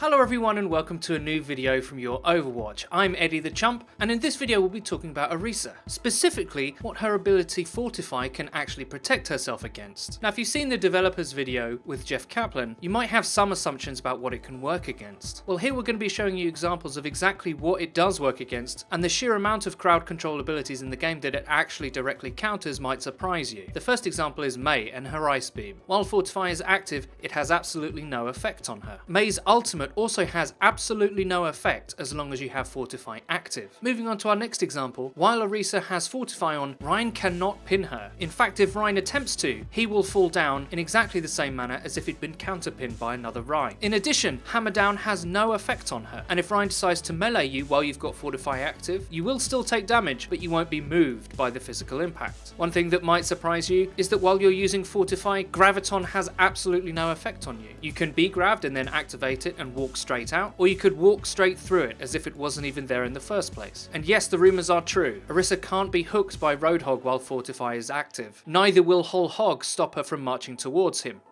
Hello everyone and welcome to a new video from your Overwatch. I'm Eddie the Chump and in this video we'll be talking about Orisa, specifically what her ability Fortify can actually protect herself against. Now if you've seen the developers video with Jeff Kaplan, you might have some assumptions about what it can work against. Well here we're going to be showing you examples of exactly what it does work against and the sheer amount of crowd control abilities in the game that it actually directly counters might surprise you. The first example is Mei and her Ice Beam. While Fortify is active, it has absolutely no effect on her. Mei's ultimate also has absolutely no effect as long as you have Fortify active. Moving on to our next example, while Orisa has Fortify on, Rein cannot pin her. In fact, if Rein attempts to, he will fall down in exactly the same manner as if he'd been counterpinned by another Rein. In addition, Hammer Down has no effect on her, and if Rein decides to melee you while you've got Fortify active, you will still take damage, but you won't be moved by the physical impact. One thing that might surprise you is that while you're using Fortify, Graviton has absolutely no effect on you. You can be grabbed and then activate it and walk straight out, or you could walk straight through it as if it wasn't even there in the first place. And yes, the rumours are true. Orisa can't be hooked by Roadhog while Fortify is active. Neither will Whole Hog stop her from marching towards him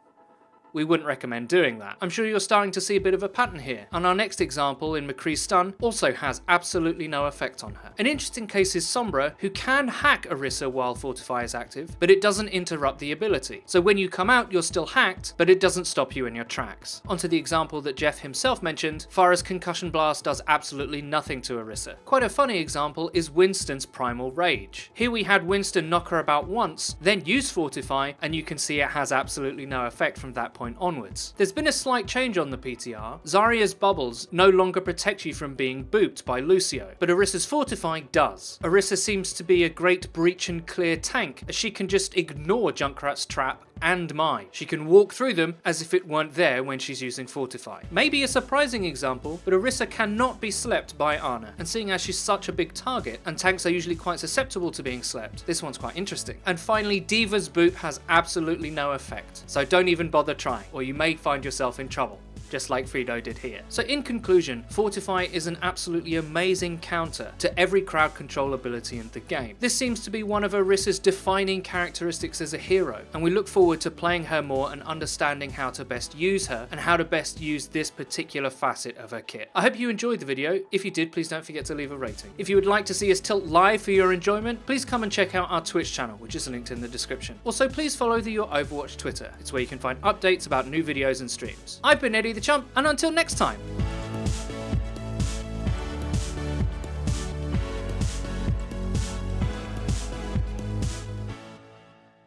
we wouldn't recommend doing that. I'm sure you're starting to see a bit of a pattern here, and our next example in McCree's stun also has absolutely no effect on her. An interesting case is Sombra, who can hack Orisa while Fortify is active, but it doesn't interrupt the ability. So when you come out, you're still hacked, but it doesn't stop you in your tracks. Onto the example that Jeff himself mentioned, Pharah's Concussion Blast does absolutely nothing to Orisa. Quite a funny example is Winston's Primal Rage. Here we had Winston knock her about once, then use Fortify, and you can see it has absolutely no effect from that point onwards. There's been a slight change on the PTR. Zarya's bubbles no longer protect you from being booped by Lucio, but Orisa's Fortify does. Orisa seems to be a great breach and clear tank, as she can just ignore Junkrat's trap and Mei. She can walk through them as if it weren't there when she's using Fortify. Maybe a surprising example, but Orisa cannot be slept by Ana, and seeing as she's such a big target, and tanks are usually quite susceptible to being slept, this one's quite interesting. And finally, D.Va's boot has absolutely no effect, so don't even bother trying, or you may find yourself in trouble just like Fido did here. So in conclusion, Fortify is an absolutely amazing counter to every crowd control ability in the game. This seems to be one of Orisa's defining characteristics as a hero, and we look forward to playing her more and understanding how to best use her and how to best use this particular facet of her kit. I hope you enjoyed the video. If you did, please don't forget to leave a rating. If you would like to see us tilt live for your enjoyment, please come and check out our Twitch channel, which is linked in the description. Also, please follow the Your Overwatch Twitter. It's where you can find updates about new videos and streams. I've been Eddie the Chump, and until next time.